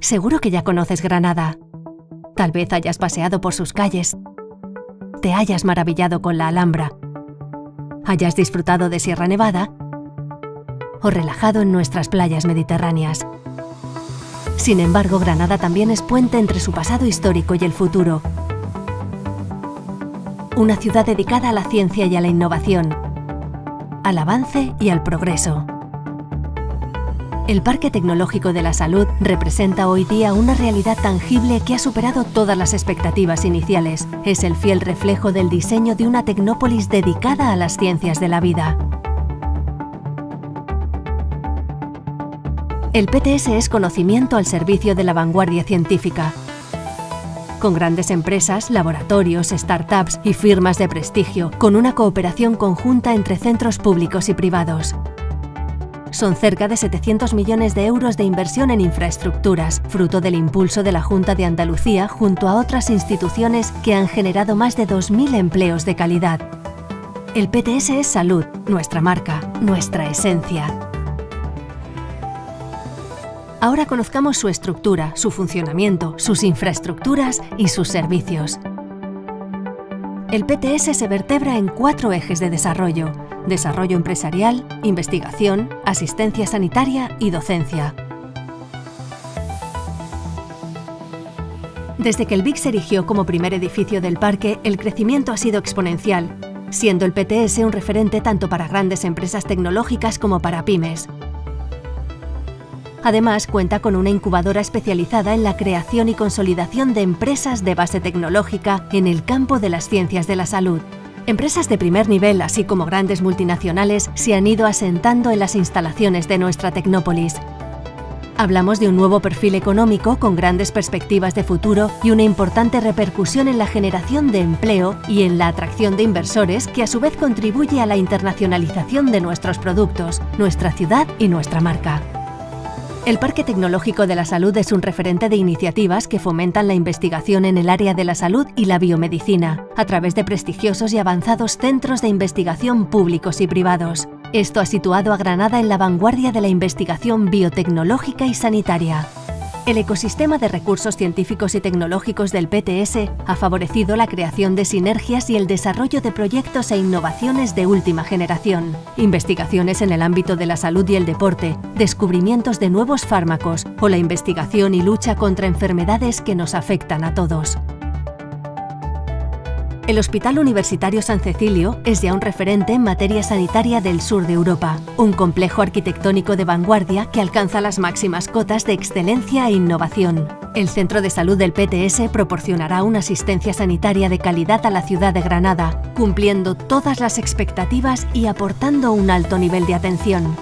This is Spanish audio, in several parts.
Seguro que ya conoces Granada. Tal vez hayas paseado por sus calles, te hayas maravillado con la Alhambra, hayas disfrutado de Sierra Nevada o relajado en nuestras playas mediterráneas. Sin embargo, Granada también es puente entre su pasado histórico y el futuro. Una ciudad dedicada a la ciencia y a la innovación, al avance y al progreso. El Parque Tecnológico de la Salud representa hoy día una realidad tangible que ha superado todas las expectativas iniciales. Es el fiel reflejo del diseño de una tecnópolis dedicada a las ciencias de la vida. El PTS es conocimiento al servicio de la vanguardia científica. Con grandes empresas, laboratorios, startups y firmas de prestigio, con una cooperación conjunta entre centros públicos y privados. Son cerca de 700 millones de euros de inversión en infraestructuras, fruto del impulso de la Junta de Andalucía junto a otras instituciones que han generado más de 2.000 empleos de calidad. El PTS es salud, nuestra marca, nuestra esencia. Ahora conozcamos su estructura, su funcionamiento, sus infraestructuras y sus servicios. El PTS se vertebra en cuatro ejes de desarrollo, desarrollo empresarial, investigación, asistencia sanitaria y docencia. Desde que el BIC se erigió como primer edificio del parque, el crecimiento ha sido exponencial, siendo el PTS un referente tanto para grandes empresas tecnológicas como para pymes. Además, cuenta con una incubadora especializada en la creación y consolidación de empresas de base tecnológica en el campo de las ciencias de la salud. Empresas de primer nivel, así como grandes multinacionales, se han ido asentando en las instalaciones de nuestra Tecnópolis. Hablamos de un nuevo perfil económico con grandes perspectivas de futuro y una importante repercusión en la generación de empleo y en la atracción de inversores que a su vez contribuye a la internacionalización de nuestros productos, nuestra ciudad y nuestra marca. El Parque Tecnológico de la Salud es un referente de iniciativas que fomentan la investigación en el área de la salud y la biomedicina, a través de prestigiosos y avanzados centros de investigación públicos y privados. Esto ha situado a Granada en la vanguardia de la investigación biotecnológica y sanitaria. El ecosistema de recursos científicos y tecnológicos del PTS ha favorecido la creación de sinergias y el desarrollo de proyectos e innovaciones de última generación, investigaciones en el ámbito de la salud y el deporte, descubrimientos de nuevos fármacos o la investigación y lucha contra enfermedades que nos afectan a todos. El Hospital Universitario San Cecilio es ya un referente en materia sanitaria del sur de Europa, un complejo arquitectónico de vanguardia que alcanza las máximas cotas de excelencia e innovación. El Centro de Salud del PTS proporcionará una asistencia sanitaria de calidad a la ciudad de Granada, cumpliendo todas las expectativas y aportando un alto nivel de atención.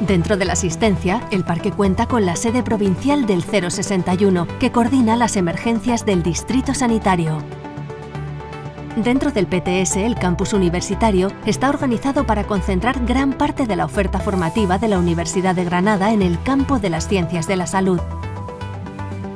Dentro de la asistencia, el parque cuenta con la sede provincial del 061, que coordina las emergencias del distrito sanitario. Dentro del PTS, el campus universitario está organizado para concentrar gran parte de la oferta formativa de la Universidad de Granada en el campo de las ciencias de la salud.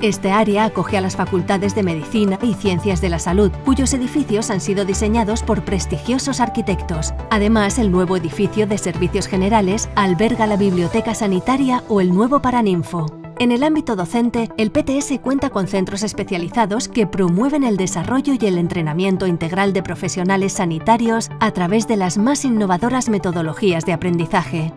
Este área acoge a las facultades de Medicina y Ciencias de la Salud, cuyos edificios han sido diseñados por prestigiosos arquitectos. Además, el nuevo edificio de Servicios Generales alberga la Biblioteca Sanitaria o el nuevo Paraninfo. En el ámbito docente, el PTS cuenta con centros especializados que promueven el desarrollo y el entrenamiento integral de profesionales sanitarios a través de las más innovadoras metodologías de aprendizaje.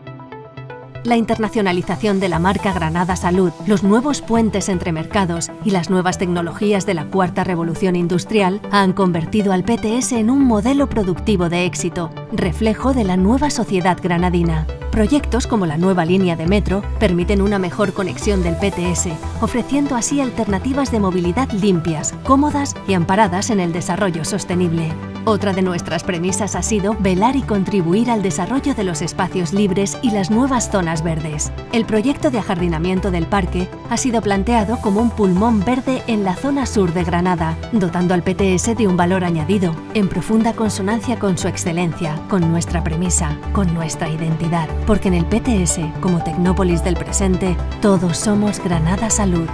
La internacionalización de la marca Granada Salud, los nuevos puentes entre mercados y las nuevas tecnologías de la cuarta revolución industrial han convertido al PTS en un modelo productivo de éxito, reflejo de la nueva sociedad granadina. Proyectos como la nueva línea de metro permiten una mejor conexión del PTS, ofreciendo así alternativas de movilidad limpias, cómodas y amparadas en el desarrollo sostenible. Otra de nuestras premisas ha sido velar y contribuir al desarrollo de los espacios libres y las nuevas zonas verdes. El proyecto de ajardinamiento del parque ha sido planteado como un pulmón verde en la zona sur de Granada, dotando al PTS de un valor añadido, en profunda consonancia con su excelencia, con nuestra premisa, con nuestra identidad porque en el PTS, como Tecnópolis del presente, todos somos Granada Salud.